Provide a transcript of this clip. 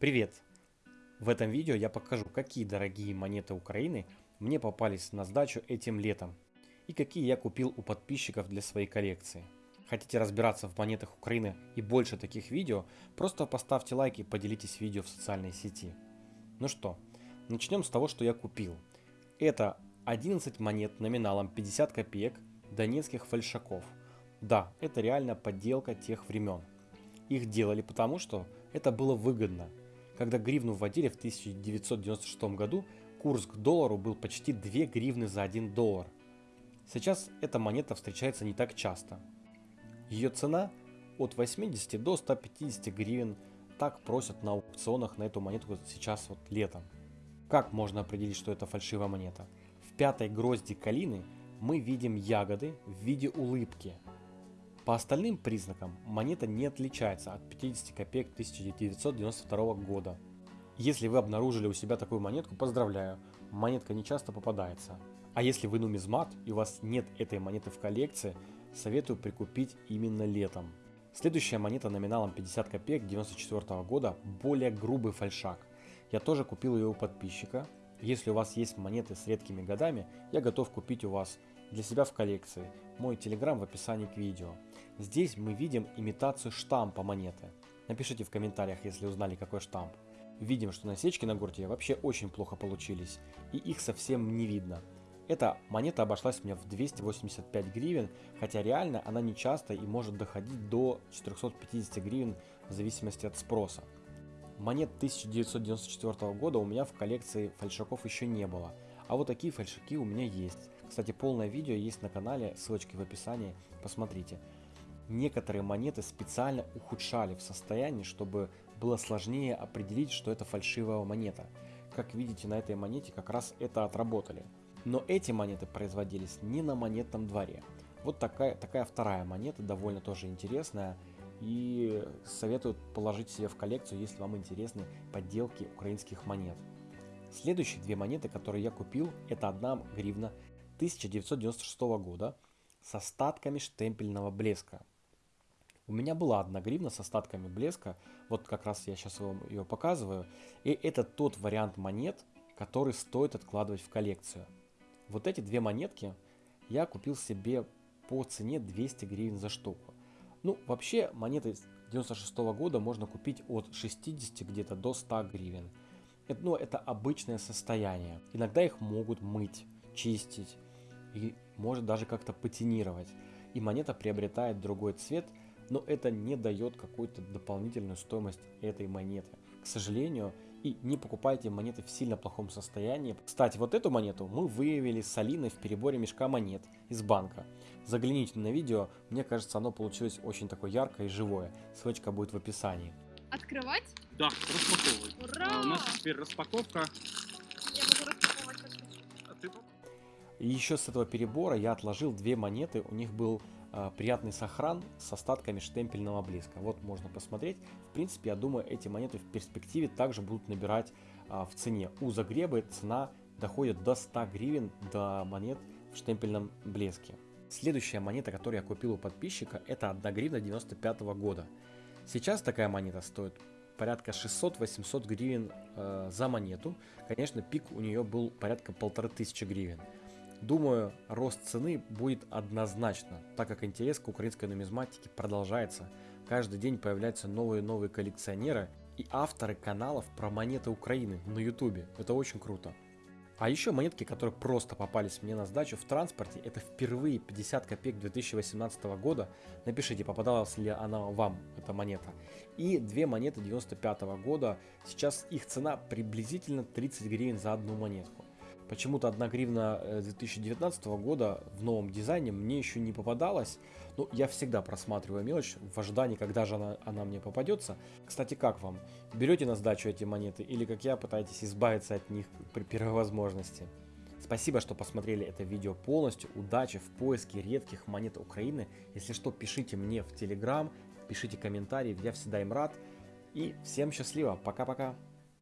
Привет! В этом видео я покажу, какие дорогие монеты Украины мне попались на сдачу этим летом и какие я купил у подписчиков для своей коллекции. Хотите разбираться в монетах Украины и больше таких видео, просто поставьте лайк и поделитесь видео в социальной сети. Ну что, начнем с того, что я купил. Это 11 монет номиналом 50 копеек донецких фальшаков. Да, это реально подделка тех времен. Их делали потому, что это было выгодно. Когда гривну вводили в 1996 году, курс к доллару был почти 2 гривны за 1 доллар. Сейчас эта монета встречается не так часто. Ее цена от 80 до 150 гривен. Так просят на аукционах на эту монету сейчас вот летом. Как можно определить, что это фальшивая монета? В пятой грозди калины мы видим ягоды в виде улыбки – по остальным признакам монета не отличается от 50 копеек 1992 года. Если вы обнаружили у себя такую монетку, поздравляю, монетка не часто попадается. А если вы нумизмат и у вас нет этой монеты в коллекции, советую прикупить именно летом. Следующая монета номиналом 50 копеек 1994 года, более грубый фальшак. Я тоже купил ее у подписчика. Если у вас есть монеты с редкими годами, я готов купить у вас для себя в коллекции. Мой телеграм в описании к видео. Здесь мы видим имитацию штампа монеты. Напишите в комментариях, если узнали какой штамп. Видим, что насечки на гурте вообще очень плохо получились, и их совсем не видно. Эта монета обошлась мне в 285 гривен, хотя реально она не часто и может доходить до 450 гривен в зависимости от спроса. Монет 1994 года у меня в коллекции фальшаков еще не было, а вот такие фальшаки у меня есть. Кстати, полное видео есть на канале, ссылочки в описании, посмотрите. Некоторые монеты специально ухудшали в состоянии, чтобы было сложнее определить, что это фальшивая монета. Как видите, на этой монете как раз это отработали. Но эти монеты производились не на монетном дворе. Вот такая, такая вторая монета, довольно тоже интересная. И советую положить себе в коллекцию, если вам интересны подделки украинских монет. Следующие две монеты, которые я купил, это одна гривна 1996 года с остатками штемпельного блеска. У меня была одна гривна с остатками блеска, вот как раз я сейчас вам ее показываю, и это тот вариант монет, который стоит откладывать в коллекцию. Вот эти две монетки я купил себе по цене 200 гривен за штуку. Ну, вообще монеты 96 -го года можно купить от 60 где-то до 100 гривен. Это, ну, это обычное состояние. Иногда их могут мыть, чистить и может даже как-то патинировать. И монета приобретает другой цвет, но это не дает какую-то дополнительную стоимость этой монеты. К сожалению, и не покупайте монеты в сильно плохом состоянии. Кстати, вот эту монету мы выявили с Алиной в переборе мешка монет из банка. Загляните на видео, мне кажется, оно получилось очень такое яркое и живое. Ссылочка будет в описании. Открывать? Да, распаковывай. Ура! А, у нас теперь распаковка. Я могу распаковывать как хочу. А ты И еще с этого перебора я отложил две монеты, у них был приятный сохран с остатками штемпельного блеска. Вот можно посмотреть. В принципе, я думаю, эти монеты в перспективе также будут набирать э, в цене. У Загребы цена доходит до 100 гривен до монет в штемпельном блеске. Следующая монета, которую я купил у подписчика, это 1 гривна 95 года. Сейчас такая монета стоит порядка 600-800 гривен э, за монету. Конечно, пик у нее был порядка полторы тысячи гривен. Думаю, рост цены будет однозначно, так как интерес к украинской нумизматике продолжается. Каждый день появляются новые и новые коллекционеры и авторы каналов про монеты Украины на ютубе. Это очень круто. А еще монетки, которые просто попались мне на сдачу в транспорте, это впервые 50 копеек 2018 года. Напишите, попадалась ли она вам, эта монета. И две монеты 95 года, сейчас их цена приблизительно 30 гривен за одну монетку. Почему-то 1 гривна 2019 э, года в новом дизайне мне еще не попадалась. Ну, я всегда просматриваю мелочь в ожидании, когда же она, она мне попадется. Кстати, как вам? Берете на сдачу эти монеты или, как я, пытаетесь избавиться от них при первой возможности? Спасибо, что посмотрели это видео полностью. Удачи в поиске редких монет Украины. Если что, пишите мне в Телеграм, пишите комментарии, я всегда им рад. И всем счастливо, пока-пока.